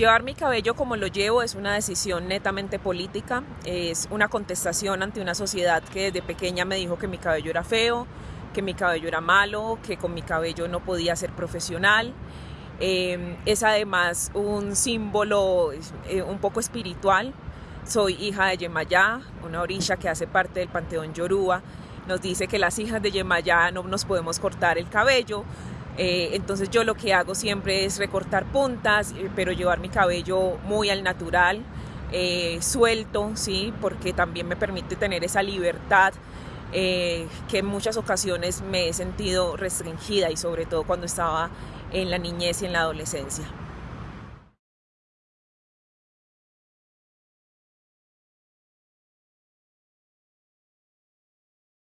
Llevar mi cabello como lo llevo es una decisión netamente política, es una contestación ante una sociedad que desde pequeña me dijo que mi cabello era feo, que mi cabello era malo, que con mi cabello no podía ser profesional. Eh, es además un símbolo eh, un poco espiritual. Soy hija de Yemayá, una orilla que hace parte del panteón Yoruba. Nos dice que las hijas de Yemayá no nos podemos cortar el cabello, eh, entonces yo lo que hago siempre es recortar puntas, eh, pero llevar mi cabello muy al natural, eh, suelto, ¿sí? porque también me permite tener esa libertad que en muchas ocasiones me he sentido restringida y sobre todo cuando estaba en la niñez y en la adolescencia.